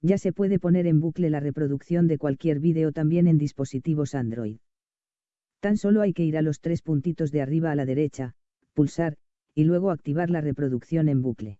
Ya se puede poner en bucle la reproducción de cualquier vídeo también en dispositivos Android. Tan solo hay que ir a los tres puntitos de arriba a la derecha, pulsar, y luego activar la reproducción en bucle.